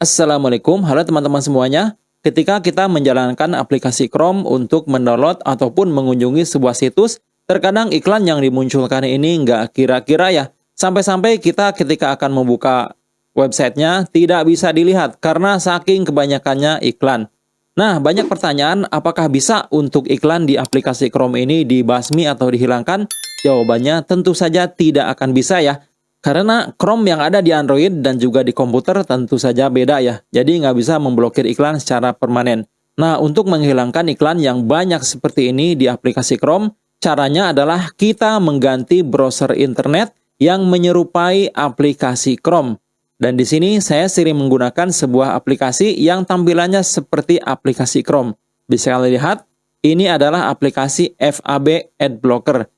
Assalamualaikum, halo teman-teman semuanya. Ketika kita menjalankan aplikasi Chrome untuk mendownload ataupun mengunjungi sebuah situs, terkadang iklan yang dimunculkan ini nggak kira-kira ya. Sampai-sampai kita ketika akan membuka websitenya tidak bisa dilihat karena saking kebanyakannya iklan. Nah, banyak pertanyaan apakah bisa untuk iklan di aplikasi Chrome ini dibasmi atau dihilangkan? Jawabannya tentu saja tidak akan bisa ya. Karena Chrome yang ada di Android dan juga di komputer tentu saja beda ya. Jadi nggak bisa memblokir iklan secara permanen. Nah, untuk menghilangkan iklan yang banyak seperti ini di aplikasi Chrome, caranya adalah kita mengganti browser internet yang menyerupai aplikasi Chrome. Dan di sini saya sering menggunakan sebuah aplikasi yang tampilannya seperti aplikasi Chrome. Bisa kalian lihat, ini adalah aplikasi FAB Adblocker.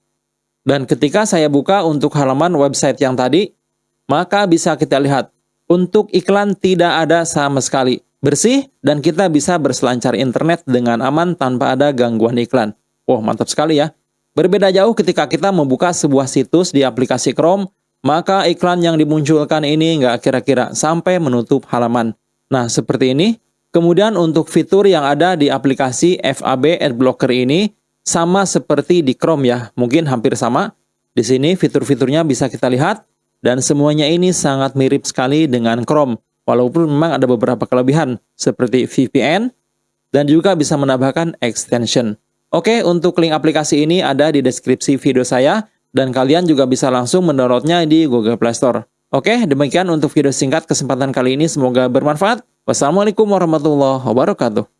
Dan ketika saya buka untuk halaman website yang tadi, maka bisa kita lihat, untuk iklan tidak ada sama sekali. Bersih, dan kita bisa berselancar internet dengan aman tanpa ada gangguan iklan. Wah, mantap sekali ya. Berbeda jauh ketika kita membuka sebuah situs di aplikasi Chrome, maka iklan yang dimunculkan ini nggak kira-kira sampai menutup halaman. Nah, seperti ini. Kemudian untuk fitur yang ada di aplikasi FAB Adblocker ini, sama seperti di Chrome ya, mungkin hampir sama. Di sini fitur-fiturnya bisa kita lihat, dan semuanya ini sangat mirip sekali dengan Chrome, walaupun memang ada beberapa kelebihan, seperti VPN, dan juga bisa menambahkan extension. Oke, untuk link aplikasi ini ada di deskripsi video saya, dan kalian juga bisa langsung mendownloadnya di Google Play Store. Oke, demikian untuk video singkat kesempatan kali ini, semoga bermanfaat. Wassalamualaikum warahmatullahi wabarakatuh.